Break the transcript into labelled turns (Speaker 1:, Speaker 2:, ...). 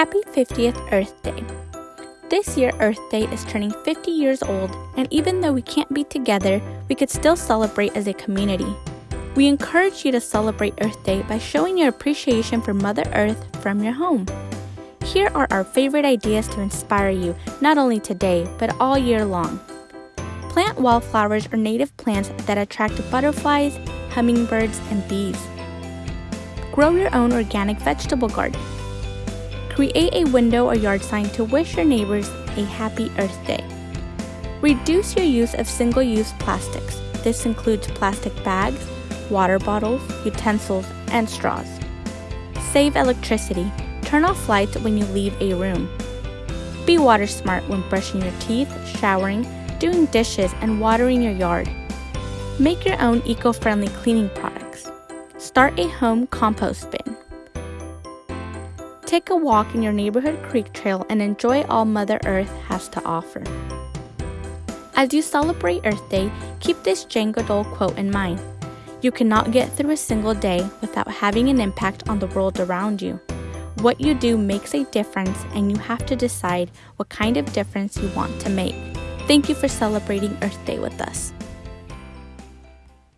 Speaker 1: Happy 50th Earth Day. This year, Earth Day is turning 50 years old, and even though we can't be together, we could still celebrate as a community. We encourage you to celebrate Earth Day by showing your appreciation for Mother Earth from your home. Here are our favorite ideas to inspire you, not only today, but all year long. Plant wildflowers or native plants that attract butterflies, hummingbirds, and bees. Grow your own organic vegetable garden. Create a window or yard sign to wish your neighbors a happy Earth Day. Reduce your use of single use plastics. This includes plastic bags, water bottles, utensils, and straws. Save electricity. Turn off lights when you leave a room. Be water smart when brushing your teeth, showering, doing dishes, and watering your yard. Make your own eco friendly cleaning products. Start a home compost bin. Take a walk in your neighborhood creek trail and enjoy all Mother Earth has to offer. As you celebrate Earth Day, keep this Jane Goodall quote in mind. You cannot get through a single day without having an impact on the world around you. What you do makes a difference, and you have to decide what kind of difference you want to make. Thank you for celebrating Earth Day with us.